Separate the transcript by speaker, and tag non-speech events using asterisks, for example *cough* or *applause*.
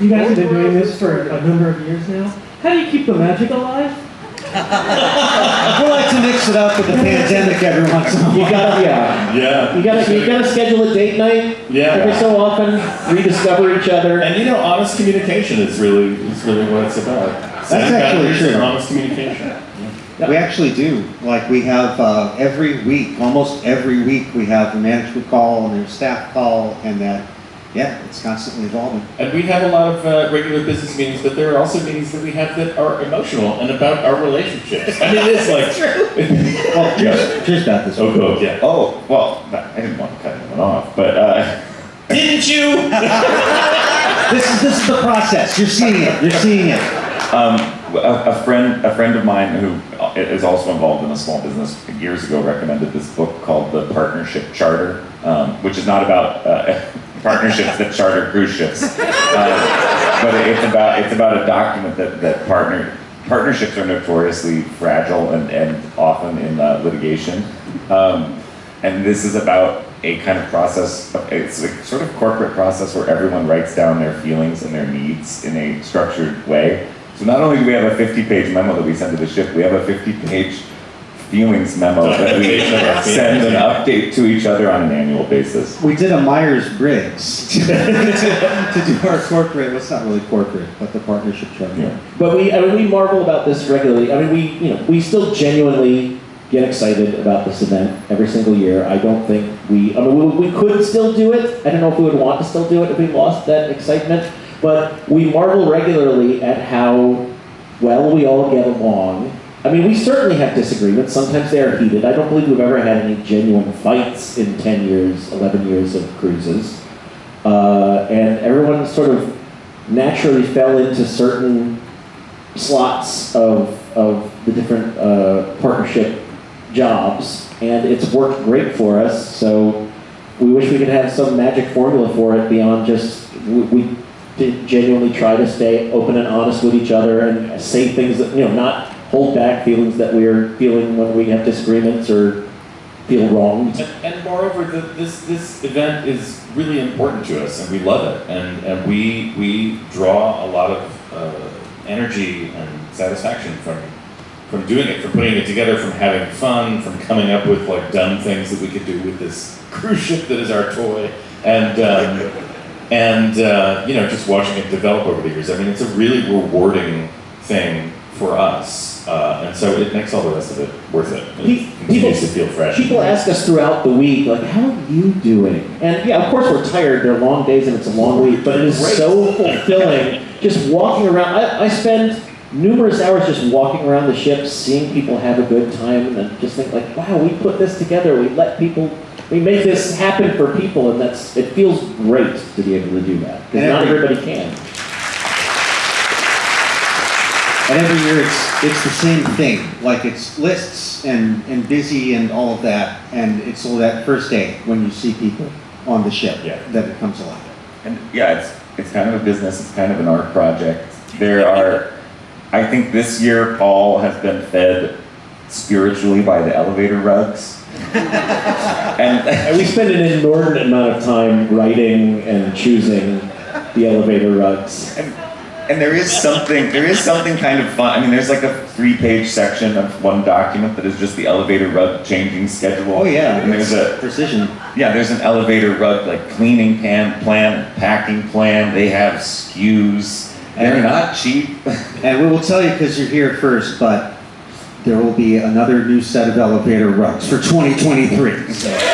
Speaker 1: You guys have been doing this for a number of years now. How do you keep the magic alive? *laughs*
Speaker 2: We like to mix it up with the pandemic every once in a
Speaker 3: You
Speaker 2: while.
Speaker 3: gotta, yeah.
Speaker 4: Yeah.
Speaker 3: You gotta, you gotta schedule a date night
Speaker 4: Yeah.
Speaker 3: every so often, rediscover each other.
Speaker 4: And you know, honest communication is really is really what it's about. Setting
Speaker 2: actually true.
Speaker 4: honest communication.
Speaker 2: We actually do. Like we have uh, every week, almost every week, we have the management call and their staff call, and that, yeah, it's constantly evolving.
Speaker 4: And we have a lot of uh, regular business meetings, but there are also meetings that we have that are emotional and about our relationships. I mean, it's *laughs* like. *laughs*
Speaker 2: Well, here's, here's about this.
Speaker 4: Oh, good, yeah.
Speaker 5: Oh, well, I didn't want to cut anyone off, but uh, *laughs*
Speaker 4: Didn't you?
Speaker 2: This is this is the process. You're seeing it. You're seeing it.
Speaker 5: um, a, a friend, a friend of mine who is also involved in a small business years ago recommended this book called The Partnership Charter, um, which is not about uh, partnerships that charter cruise ships, *laughs* uh, but it's about it's about a document that that partner partnerships are notoriously fragile and, and often in uh, litigation. Um, and this is about a kind of process, it's a sort of corporate process where everyone writes down their feelings and their needs in a structured way. So not only do we have a 50-page memo that we send to the ship, we have a 50-page feelings memo *laughs* that we
Speaker 4: Documentation of our
Speaker 5: send an update to each other on an annual basis.
Speaker 2: We did a Myers Briggs *laughs* to, to do our corporate. Well, it's not really corporate, but the partnership charter.
Speaker 5: Yeah.
Speaker 3: But we, I mean, we marvel about this regularly. I mean, we, you know, we still genuinely get excited about this event every single year. I don't think we, I mean, we, we could still do it. I don't know if we would want to still do it if we lost that excitement. But we marvel regularly at how well we all get along. I mean, we certainly have disagreements. Sometimes they are heated. I don't believe we've ever had any genuine fights in 10 years, 11 years of cruises. Uh, and everyone sort of naturally fell into certain slots of, of the different uh, partnership jobs, and it's worked great for us. So we wish we could have some magic formula for it beyond just we, we did genuinely try to stay open and honest with each other and say things that you know not hold back feelings that we're feeling when we have disagreements or feel wronged.
Speaker 4: And, and moreover, the, this this event is really important to us, and we love it, and and we we draw a lot of uh, energy and satisfaction from from doing it, from putting it together, from having fun, from coming up with like dumb things that we could do with this *laughs* cruise ship that is our toy, and. Um, and uh, you know, just watching it develop over the years. I mean, it's a really rewarding thing for us, uh, and so it makes all the rest of it worth it. It continues to feel fresh.
Speaker 3: People ask us throughout the week, like, how are you doing? And yeah, of course we're tired. They're long days and it's a long week, but it is
Speaker 4: Great.
Speaker 3: so fulfilling just walking around. I, I spend numerous hours just walking around the ship, seeing people have a good time, and just think like, wow, we put this together. We let people, we make this happen for people, and that's it feels great to be able to do that because not everybody can.
Speaker 2: And every year it's it's the same thing. Like it's lists and, and busy and all of that. And it's all that first day when you see people on the ship
Speaker 4: Yeah.
Speaker 2: that it comes alive.
Speaker 5: And yeah, it's it's kind of a business. It's kind of an art project. There are, I think this year Paul has been fed spiritually by the elevator rugs, and *laughs*
Speaker 3: And we spend an inordinate amount of time writing and choosing the elevator rugs.
Speaker 5: and, and there is something there is something kind of fun. I mean, there's like a three-page section of one document that is just the elevator rug changing schedule.
Speaker 2: Oh yeah.
Speaker 5: and there's a
Speaker 2: precision.
Speaker 5: yeah, there's an elevator rug like cleaning pan plan, packing plan. They have SKUs. They're not cheap. *laughs*
Speaker 2: And we will tell you because you're here first, but there will be another new set of elevator rugs for 2023. So.